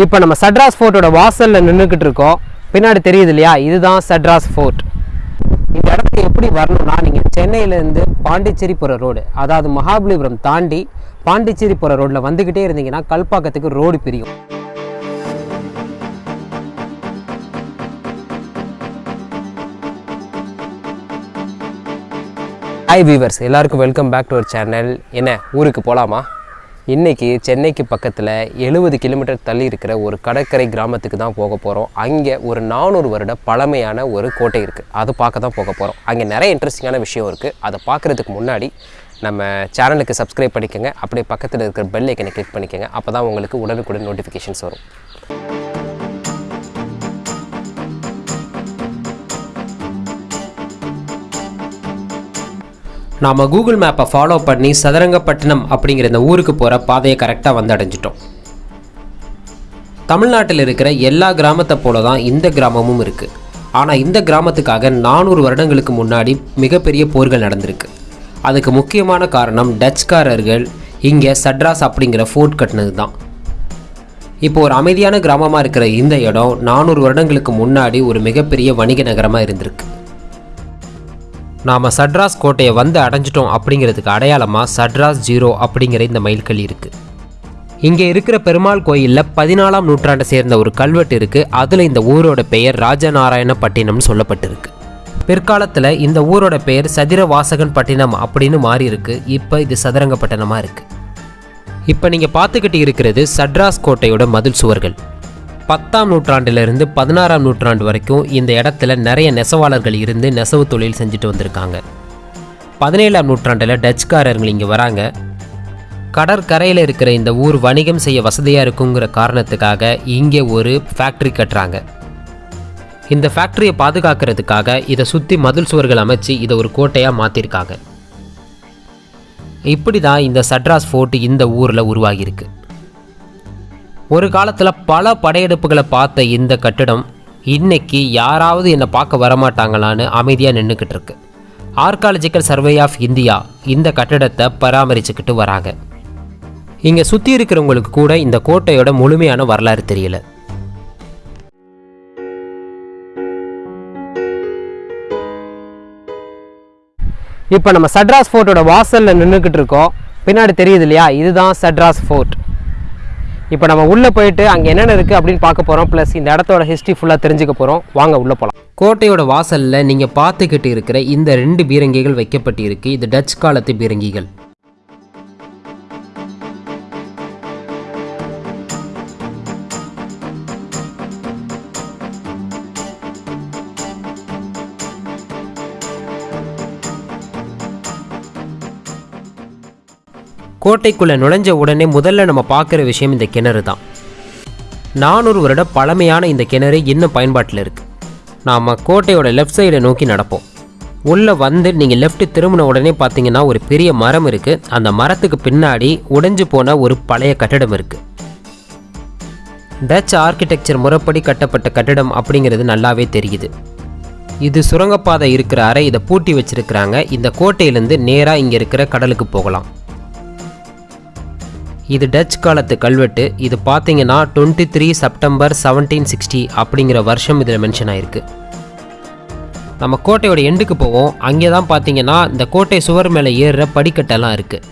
இப்போ நம்ம சட்ராஸ் ஃபோர்ட்டோட வாசலில் நின்றுக்கிட்டு இருக்கோம். பின்னாடி தெரியுது இல்லையா? இதுதான் சட்ராஸ் ஃபோர்ட். இந்த இடத்துக்கு எப்படி வரணும்னா நீங்கள் சென்னையிலேருந்து பாண்டிச்சேரி போகிற ரோடு அதாவது மகாபலிபுரம் தாண்டி பாண்டிச்சேரி போகிற ரோட்டில் வந்துக்கிட்டே இருந்தீங்கன்னா கல்பாக்கத்துக்கு ரோடு பிரியும். ஹாய் வீவர்ஸ் எல்லாருக்கும் welcome back to our channel என்ன ஊருக்கு போகலாமா இன்றைக்கி சென்னைக்கு பக்கத்தில் எழுபது கிலோமீட்டர் தள்ளி இருக்கிற ஒரு கடற்கரை கிராமத்துக்கு தான் போக போகிறோம் அங்கே ஒரு நானூறு வருட பழமையான ஒரு கோட்டை இருக்குது அதை பார்க்க தான் போக போகிறோம் அங்கே நிறைய இன்ட்ரெஸ்டிங்கான விஷயம் இருக்குது அதை பார்க்குறதுக்கு முன்னாடி நம்ம சேனலுக்கு சப்ஸ்கிரைப் பண்ணிக்கோங்க. அப்படியே பக்கத்தில் இருக்கிற பெல் ஐக்கனை கிளிக் பண்ணிக்கோங்க. அப்போ தான் உங்களுக்கு உடனுக்குடன் நோட்டிஃபிகேஷன்ஸ் வரும். நாம் கூகுள் மேப்பை ஃபாலோ பண்ணி சதுரங்கப்பட்டினம் அப்படிங்கிற இந்த ஊருக்கு போகிற பாதையை கரெக்டாக வந்து அடைஞ்சிட்டோம். தமிழ்நாட்டில் இருக்கிற எல்லா கிராமத்தை போல தான் இந்த கிராமமும் இருக்குது ஆனால் இந்த கிராமத்துக்காக நானூறு வருடங்களுக்கு முன்னாடி மிகப்பெரிய போர்கள் நடந்திருக்கு. அதுக்கு முக்கியமான காரணம் டச்சுக்காரர்கள் இங்கே சட்ராஸ் அப்படிங்கிற ஃபோர்ட் கட்டினது தான். இப்போ ஒரு அமைதியான கிராமமாக இருக்கிற இந்த இடம் நானூறு வருடங்களுக்கு முன்னாடி ஒரு மிகப்பெரிய வணிக நகரமாக இருந்திருக்கு. நாம் சட்ராஸ் கோட்டையை வந்து அடைஞ்சிட்டோம் அப்படிங்கிறதுக்கு அடையாளமாக சட்ராஸ் ஜீரோ அப்படிங்கிற இந்த மைல்கல் இருக்குது இங்கே இருக்கிற பெருமாள் கோயிலில் பதினாலாம் நூற்றாண்டை சேர்ந்த ஒரு கல்வெட்டு இருக்குது அதில் இந்த ஊரோட பெயர் ராஜநாராயணப்பட்டினம்னு சொல்லப்பட்டிருக்கு. பிற்காலத்தில் இந்த ஊரோட பெயர் சதிரவாசகன் பட்டினம் அப்படின்னு மாறி இருக்கு. இப்போ இது சதுரங்கப்பட்டினமாக இருக்குது இப்போ நீங்கள் பார்த்துக்கிட்டு இருக்கிறது சட்ராஸ் கோட்டையோட மதில் சுவர்கள். பத்தாம் நூற்றாண்டிலிருந்து பதினாறாம் நூற்றாண்டு வரைக்கும் இந்த இடத்துல நிறைய நெசவாளர்கள் இருந்து நெசவு தொழில் செஞ்சுட்டு வந்திருக்காங்க. பதினேழாம் நூற்றாண்டில் டச்சுக்காரர்கள் இங்கே வராங்க. கடற்கரையில் இருக்கிற இந்த ஊர் வணிகம் செய்ய வசதியாக இருக்குங்கிற காரணத்துக்காக இங்கே ஒரு ஃபேக்ட்ரி கட்டுறாங்க. இந்த ஃபேக்ட்ரியை பாதுகாக்கிறதுக்காக இதை சுற்றி மதில் சுவர்கள் அமைச்சு இதை ஒரு கோட்டையாக மாற்றிருக்காங்க இப்படி தான் இந்த சட்ராஸ் ஃபோர்ட் இந்த ஊரில் உருவாகியிருக்கு. ஒரு காலத்தில் பல படையெடுப்புகளை பார்த்த இந்த கட்டிடம் இன்னைக்கு யாராவது என்னை பார்க்க வரமாட்டாங்களான்னு அமைதியாக நின்றுக்கிட்டு இருக்கு. ஆர்காலஜிக்கல் சர்வே ஆஃப் இந்தியா இந்த கட்டிடத்தை பராமரிச்சுக்கிட்டு வராங்க. இங்கே சுற்றி இருக்கிறவங்களுக்கு கூட இந்த கோட்டையோட முழுமையான வரலாறு தெரியல. இப்போ நம்ம சட்ராஸ் ஃபோர்ட்டோட வாசலில் நின்றுக்கிட்டு இருக்கோம். பின்னாடி தெரியுது இல்லையா? இதுதான் சட்ராஸ் ஃபோர்ட் இப்போ நம்ம உள்ளே போயிட்டு அங்கே என்னென்ன இருக்குது அப்படின்னு பார்க்க போகிறோம் ப்ளஸ் இந்த இடத்தோட ஹிஸ்ட்ரி ஃபுல்லாக தெரிஞ்சுக்க போகிறோம் வாங்க உள்ளே போகலாம் கோட்டையோட வாசலில் நீங்கள் பார்த்துக்கிட்டு இருக்கிற இந்த ரெண்டு பீரங்கிகள் வைக்கப்பட்டிருக்கு. இது டச் காலத்து பீரங்கிகள். கோட்டைக்குள்ளே நுழைஞ்ச உடனே முதல்ல நம்ம பார்க்குற விஷயம் இந்த கிணறு தான். நானூறு வருட பழமையான இந்த கிணறு இன்னும் பயன்பாட்டில் இருக்குது நாம் கோட்டையோட லெஃப்ட் சைடை நோக்கி நடப்போம். உள்ளே வந்து நீங்கள் லெஃப்ட் திரும்பின உடனே பார்த்தீங்கன்னா ஒரு பெரிய மரம் இருக்குது அந்த மரத்துக்கு பின்னாடி உடைஞ்சு போன ஒரு பழைய கட்டிடம் இருக்குது டச் ஆர்கிடெக்சர் முறைப்படி கட்டப்பட்ட கட்டிடம் அப்படிங்கிறது நல்லாவே தெரியுது. இது சுரங்கப்பாதை இருக்கிற அறை இதை பூட்டி வச்சிருக்கிறாங்க. இந்த கோட்டையிலேருந்து நேராக இங்கே இருக்கிற கடலுக்கு போகலாம். இது டச் காலத்து கல்வெட்டு. இது பார்த்தீங்கன்னா twenty three September seventeen sixty அப்படிங்கிற வருஷம் இதில் மென்ஷன் ஆயிருக்கு. நம்ம கோட்டையோட எண்டுக்கு போவோம். அங்கே தான் பார்த்தீங்கன்னா இந்த கோட்டை சுவர் மேலே ஏறுற படிக்கட்டெல்லாம் இருக்குது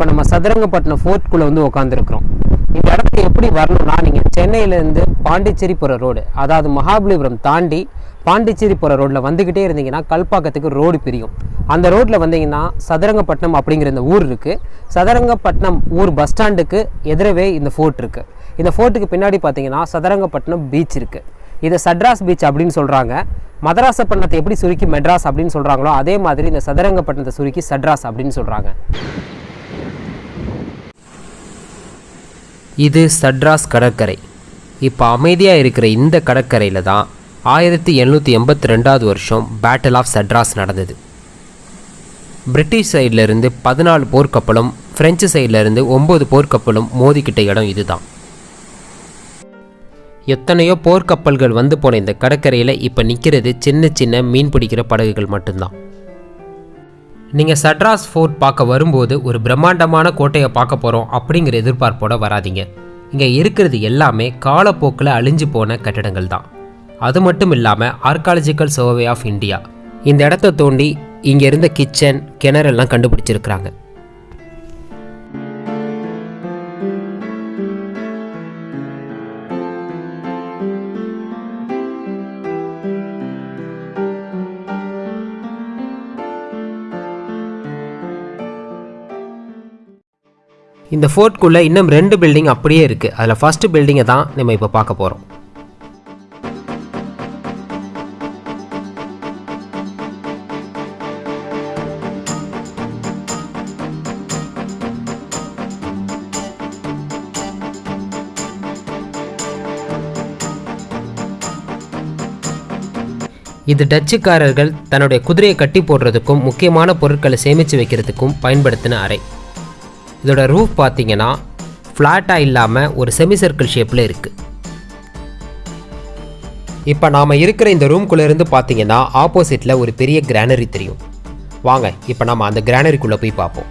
இப்போ நம்ம சதுரங்கப்பட்டினம் ஃபோர்ட்குள்ளே வந்து உட்காந்துருக்குறோம் இந்த இடத்துக்கு எப்படி வரணும்னா நீங்கள் சென்னையிலேருந்து பாண்டிச்சேரி போகிற ரோடு அதாவது மகாபலிபுரம் தாண்டி பாண்டிச்சேரி போகிற ரோட்டில் வந்துக்கிட்டே இருந்தீங்கன்னா கல்பாக்கத்துக்கு ரோடு பிரியும். அந்த ரோட்டில் வந்தீங்கன்னா சதுரங்கப்பட்டினம் அப்படிங்கிற இந்த ஊர் இருக்குது சதுரங்கப்பட்டினம் ஊர் பஸ் ஸ்டாண்டுக்கு எதிரவே இந்த ஃபோர்ட் இருக்குது இந்த ஃபோர்ட்டுக்கு பின்னாடி பார்த்தீங்கன்னா சதுரங்கப்பட்டினம் பீச் இருக்குது இதை சட்ராஸ் பீச் அப்படின்னு சொல்கிறாங்க மதராசப்பட்டினத்தை எப்படி சுருக்கி மெட்ராஸ் அப்படின்னு சொல்கிறாங்களோ அதே மாதிரி இந்த சதுரங்கப்பட்டினத்தை சுருக்கி சட்ராஸ் அப்படின்னு சொல்கிறாங்க இது சட்ராஸ் கடற்கரை. இப்போ அமைதியாக இருக்கிற இந்த கடற்கரையில் தான் ஆயிரத்தி எழுநூற்றி எண்பத்தி ரெண்டாவது வருஷம் பேட்டில் ஆஃப் சட்ராஸ் நடந்தது. பிரிட்டிஷ் சைடில் இருந்து பதினாலு போர்க்கப்பலும் ஃப்ரெஞ்சு சைடில் இருந்து ஒம்பது போர்க்கப்பலும் மோதிக்கிட்ட இடம் இதுதான். எத்தனையோ போர்க்கப்பல்கள் வந்து போன இந்த கடற்கரையில் இப்போ நிற்கிறது சின்ன சின்ன மீன் பிடிக்கிற படகுகள் மட்டும்தான். நீங்கள் சட்ராஸ் ஃபோர்ட் பார்க்க வரும்போது ஒரு பிரம்மாண்டமான கோட்டையை பார்க்க போகிறோம் அப்படிங்கிற எதிர்பார்ப்போட வராதீங்க. இங்கே இருக்கிறது எல்லாமே காலப்போக்கில் அழிஞ்சு போன கட்டிடங்கள் தான். அது மட்டும் இல்லாமல் ஆர்காலஜிக்கல் சர்வே ஆஃப் இந்தியா இந்த இடத்த தோண்டி இங்கே இருந்த கிச்சன் கிணறெல்லாம் கண்டுபிடிச்சிருக்கிறாங்க. இந்த ஃபோர்ட்குள்ளே இன்னும் ரெண்டு பில்டிங் அப்படியே இருக்குது அதில் ஃபஸ்ட்டு பில்டிங்கை தான் நம்ம இப்போ பார்க்க போகிறோம் இது டச்சுக்காரர்கள் தன்னுடைய குதிரையை கட்டி போடுறதுக்கும் முக்கியமான பொருட்களை சேமித்து வைக்கிறதுக்கும் பயன்படுத்தின அறை. இதோட ரூஃப் பார்த்தீங்கன்னா ஃப்ளாட்டாக இல்லாமல் ஒரு செமி சர்க்கிள் ஷேப்பில் இருக்குது இப்போ நாம் இருக்கிற இந்த ரூம்குள்ளேருந்து பார்த்தீங்கன்னா ஆப்போசிட்டில் ஒரு பெரிய கிரானரி தெரியும். வாங்க இப்போ நம்ம அந்த கிரானரிக்குள்ளே போய் பார்ப்போம்.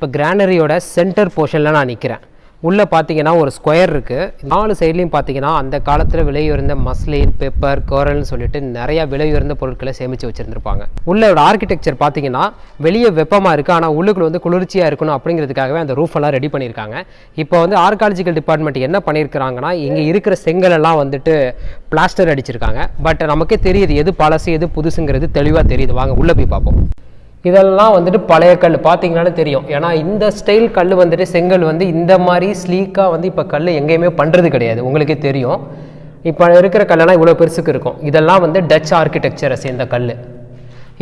இப்போ கிரானரியோட சென்டர் போர்ஷனில் நான் நிற்கிறேன் உள்ளே பார்த்தீங்கன்னா ஒரு ஸ்கொயர் இருக்குது நாலு சைட்லேயும் பார்த்தீங்கன்னா அந்த காலத்தில் விலையுயர்ந்த மஸ்லின் பெப்பர் கோரல்னு சொல்லிட்டு நிறையா விலையுயர்ந்த பொருட்களை சேமித்து வச்சுருந்துருப்பாங்க. உள்ளோட ஆர்கிடெக்சர் பார்த்தீங்கன்னா வெளியே வெப்பமாக இருக்குது ஆனால் உள்ளுக்குள்ள வந்து குளிர்ச்சியாக இருக்கணும் அப்படிங்கிறதுக்காகவே அந்த ரூஃபெல்லாம் எல்லாம் ரெடி பண்ணியிருக்காங்க. இப்போ வந்து ஆர்காலஜிக்கல் டிபார்ட்மெண்ட் என்ன பண்ணியிருக்கிறாங்கன்னா இங்கே இருக்கிற செங்கலெல்லாம் வந்துட்டு பிளாஸ்டர் அடிச்சிருக்காங்க. பட் நமக்கே தெரியுது எது பழசு எது புதுசுங்கிறது தெளிவாக தெரியுது. வாங்க உள்ளே போய் பார்ப்போம். இதெல்லாம் வந்துட்டு பழைய கல் பார்த்தீங்கன்னாலே தெரியும். ஏன்னா இந்த ஸ்டைல் கல் வந்துட்டு செங்கல் வந்து இந்த மாதிரி ஸ்லீக்காக வந்து இப்போ கல் எங்கேயுமே பண்ணுறது கிடையாது. உங்களுக்கே தெரியும். இப்போ இருக்கிற கல்லெல்லாம் இவ்வளோ பெருசுக்கு இருக்கும். இதெல்லாம் வந்து டச் ஆர்கிடெக்சரை சேர்ந்த கல்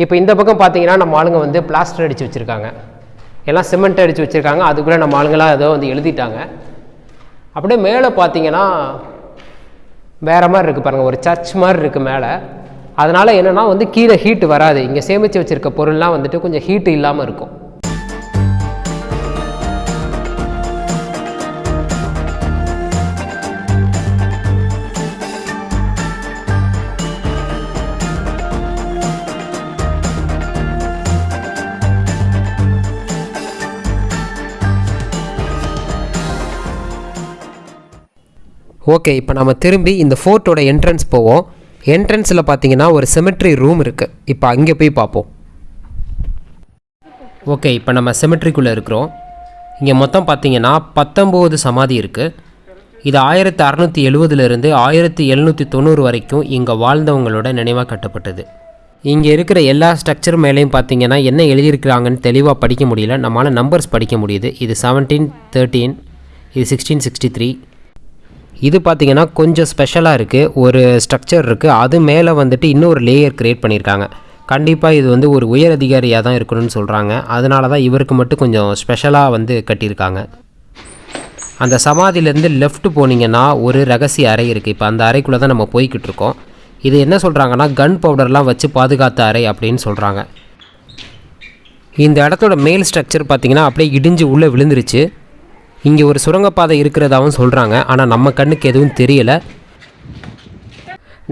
இப்போ இந்த பக்கம் பார்த்தீங்கன்னா நம்ம ஆளுங்க வந்து பிளாஸ்டர் அடித்து வச்சுருக்காங்க. எல்லாம் சிமெண்ட் அடித்து வச்சுருக்காங்க. அதுக்குள்ளே நம்ம ஆளுங்களாம் ஏதோ வந்து எழுதிட்டாங்க. அப்படியே மேலே பார்த்தீங்கன்னா வேறு மாதிரி இருக்குது பாருங்கள் ஒரு சர்ச் மாதிரி இருக்குது மேலே. அதனால் என்னென்னா வந்து கீழே ஹீட் வராது. இங்கே சேமித்து வச்சுருக்க பொருள்லாம் வந்துட்டு கொஞ்சம் ஹீட் இல்லாமல் இருக்கும். ஓகே இப்போ நம்ம திரும்பி இந்த ஃபோர்ட்டோட என்ட்ரன்ஸ் போவோம். என்ட்ரன்ஸில் பார்த்தீங்கன்னா ஒரு செமெட்ரி ரூம் இருக்குது இப்போ அங்கே போய் பார்ப்போம் ஓகே இப்போ நம்ம செமெட்ரிக்குள்ளே இருக்கிறோம். இங்கே மொத்தம் பார்த்தீங்கன்னா பத்தொம்போது சமாதி இருக்குது இது ஆயிரத்தி அறநூற்றி எழுவதுலேருந்து ஆயிரத்தி எழுநூற்றி தொண்ணூறு வரைக்கும் இங்கே வாழ்ந்தவங்களோட நினைவாக கட்டப்பட்டது. இங்கே இருக்கிற எல்லா ஸ்ட்ரக்சர் மேலேயும் பார்த்தீங்கன்னா என்ன எழுதியிருக்கிறாங்கன்னு தெளிவாக படிக்க முடியல. நம்மளால் நம்பர்ஸ் படிக்க முடியுது. இது செவன்டீன் தேர்ட்டீன் இது சிக்ஸ்டீன் சிக்ஸ்டி த்ரீ இது பார்த்தீங்கன்னா கொஞ்சம் ஸ்பெஷலாக இருக்குது ஒரு ஸ்ட்ரக்சர் இருக்குது அது மேலே வந்துட்டு இன்னொரு லேயர் க்ரியேட் பண்ணியிருக்காங்க கண்டிப்பாக இது வந்து ஒரு உயர் அதிகாரியாக தான் இருக்கணும்னு சொல்கிறாங்க அதனால தான் இவருக்கு மட்டும் கொஞ்சம் ஸ்பெஷலாக வந்து கட்டியிருக்காங்க. அந்த சமாதியிலேருந்து லெஃப்ட் போனீங்கன்னா ஒரு ரகசிய அறை இருக்குது இப்போ அந்த அறைக்குள்ளே தான் நம்ம போய்கிட்டு இருக்கோம். இது என்ன சொல்கிறாங்கன்னா கன் பவுடர்லாம் வச்சு பாதுகாத்த அறை அப்படின்னு சொல்கிறாங்க இந்த இடத்தோட மேல் ஸ்ட்ரக்சர் பார்த்தீங்கன்னா அப்படியே இடிஞ்சு உள்ளே விழுந்துருச்சு. இங்கே ஒரு சுரங்கப்பாதை இருக்கிறதாவும் சொல்கிறாங்க ஆனால் நம்ம கண்ணுக்கு எதுவும் தெரியலை.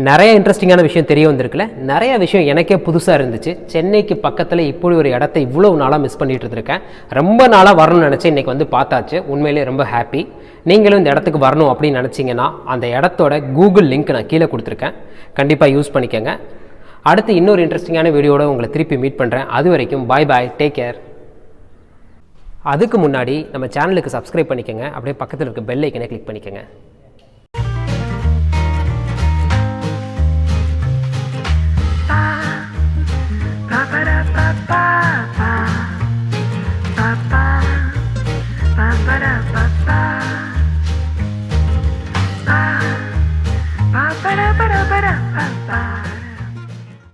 நிறைய இன்ட்ரெஸ்டிங்கான விஷயம் தெரிய வந்திருக்குல்ல நிறைய விஷயம் எனக்கே புதுசாக இருந்துச்சு. சென்னைக்கு பக்கத்தில் இப்படி ஒரு இடத்த இவ்வளோ நாளாக மிஸ் பண்ணிகிட்டு இருந்திருக்கேன். ரொம்ப நாளாக வரணும்னு நினச்சி இன்றைக்கி வந்து பார்த்தாச்சு. உண்மையிலேயே ரொம்ப ஹாப்பி நீங்களும் இந்த இடத்துக்கு வரணும் அப்படின்னு நினச்சிங்கன்னா அந்த இடத்தோட கூகுள் லிங்க் நான் கீழே கொடுத்துருக்கேன். கண்டிப்பாக யூஸ் பண்ணிக்கோங்க. அடுத்து இன்னொரு இன்ட்ரெஸ்டிங்கான வீடியோட உங்களை திருப்பி மீட் பண்ணுறேன் அது வரைக்கும் பாய் பாய் டேக் கேர் அதுக்கு முன்னாடி நம்ம சேனலுக்கு சப்ஸ்கிரைப் பண்ணிக்கோங்க. அப்படியே பக்கத்தில் இருக்க பெல் ஐக்கனை கிளிக் பண்ணிக்கோங்க.